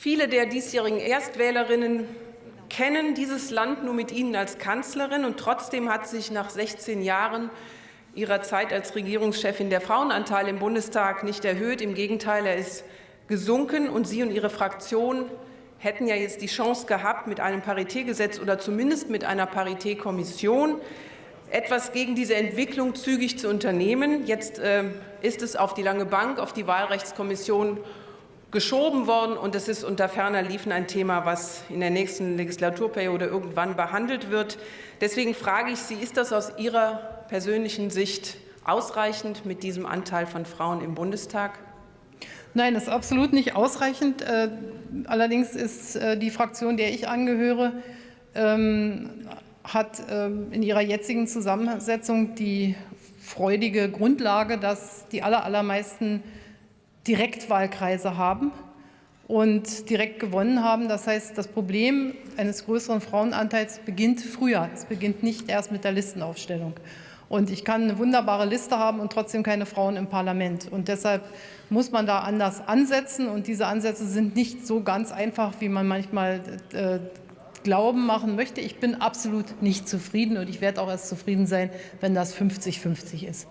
Viele der diesjährigen Erstwählerinnen kennen dieses Land nur mit Ihnen als Kanzlerin. Und trotzdem hat sich nach 16 Jahren Ihrer Zeit als Regierungschefin der Frauenanteil im Bundestag nicht erhöht. Im Gegenteil, er ist gesunken. Und Sie und Ihre Fraktion hätten ja jetzt die Chance gehabt, mit einem Paritätgesetz oder zumindest mit einer Paritätkommission etwas gegen diese Entwicklung zügig zu unternehmen. Jetzt äh, ist es auf die lange Bank, auf die Wahlrechtskommission geschoben worden, und es ist unter ferner Liefen ein Thema, was in der nächsten Legislaturperiode irgendwann behandelt wird. Deswegen frage ich Sie, ist das aus Ihrer persönlichen Sicht ausreichend mit diesem Anteil von Frauen im Bundestag? Nein, das ist absolut nicht ausreichend. Äh, allerdings ist äh, die Fraktion, der ich angehöre, ähm, hat ähm, in ihrer jetzigen Zusammensetzung die freudige Grundlage, dass die allermeisten Direktwahlkreise haben und direkt gewonnen haben. Das heißt, das Problem eines größeren Frauenanteils beginnt früher. Es beginnt nicht erst mit der Listenaufstellung. Und ich kann eine wunderbare Liste haben und trotzdem keine Frauen im Parlament. Und deshalb muss man da anders ansetzen. Und diese Ansätze sind nicht so ganz einfach, wie man manchmal äh, Glauben machen möchte. Ich bin absolut nicht zufrieden und ich werde auch erst zufrieden sein, wenn das 50-50 ist.